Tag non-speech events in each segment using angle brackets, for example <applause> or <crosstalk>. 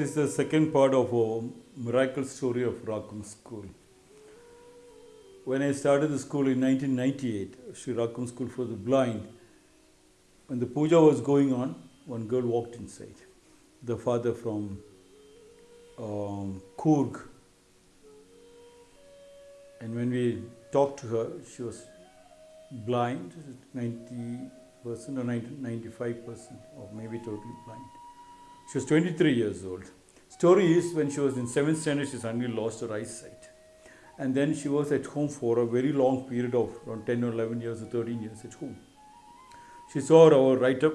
is the second part of a miracle story of Rakum School. When I started the school in 1998, Sri Rakum School for the Blind, when the puja was going on, one girl walked inside. The father from um, Coorg. And when we talked to her, she was blind, 90% or 90, 95%, or maybe totally blind. She was 23 years old. Story is when she was in 7th standard, she suddenly lost her eyesight. And then she was at home for a very long period of around 10 or 11 years or 13 years at home. She saw our write up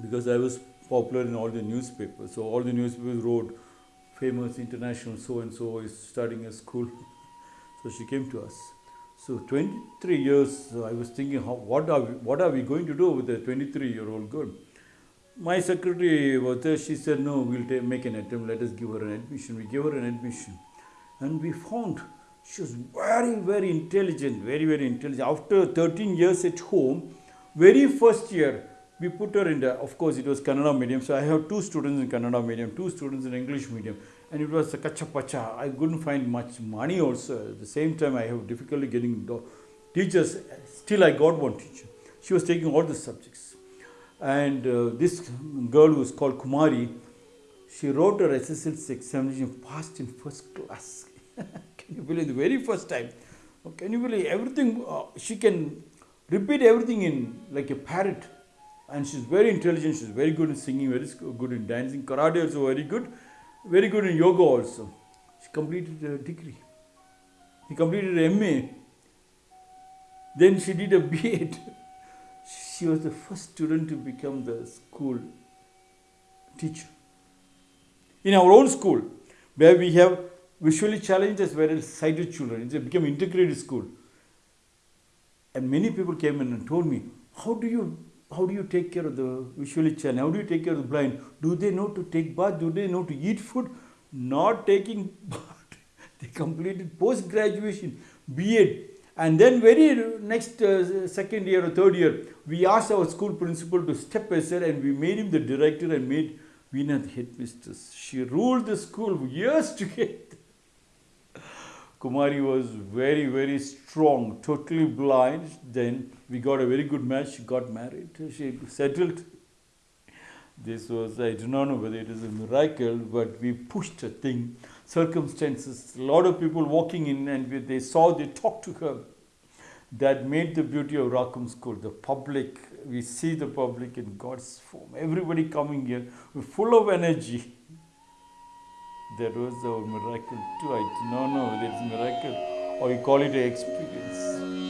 because I was popular in all the newspapers. So all the newspapers wrote, famous international so and so is studying at school. <laughs> so she came to us. So 23 years, I was thinking, how, what, are we, what are we going to do with a 23 year old girl? My secretary was there, she said, no, we'll make an attempt, let us give her an admission. We gave her an admission. And we found she was very, very intelligent, very, very intelligent. After 13 years at home, very first year, we put her in the, of course, it was Kannada medium. So I have two students in Kannada medium, two students in English medium. And it was a kacha pacha. I couldn't find much money also. At the same time, I have difficulty getting teachers. Still, I got one teacher. She was taking all the subjects. And uh, this girl who was called Kumari, she wrote her SSLC examination, passed in first class. <laughs> can you believe the very first time? Can you believe everything? Uh, she can repeat everything in like a parrot. And she's very intelligent. She's very good in singing, very good in dancing. Karate also very good. Very good in yoga also. She completed a degree. She completed a MA. Then she did a B.Ed. <laughs> She was the first student to become the school teacher. In our own school, where we have visually challenged as well as sighted children, it became integrated school. And many people came in and told me, how do you how do you take care of the visually challenged? How do you take care of the blind? Do they know to take bath? Do they know to eat food? Not taking <laughs> bath. they completed post graduation, B.Ed. And then very next uh, second year or third year, we asked our school principal to step aside and we made him the director and made Veena the headmistress. She ruled the school years together. <laughs> Kumari was very, very strong, totally blind. Then we got a very good match. She got married. She settled. This was, I do not know whether it is a miracle, but we pushed a thing. Circumstances, a lot of people walking in and we- they saw, they talked to her. That made the beauty of Rakum School. The public, we see the public in God's form. Everybody coming here, full of energy. That was our miracle too. I do not know whether it's a miracle or you call it an experience.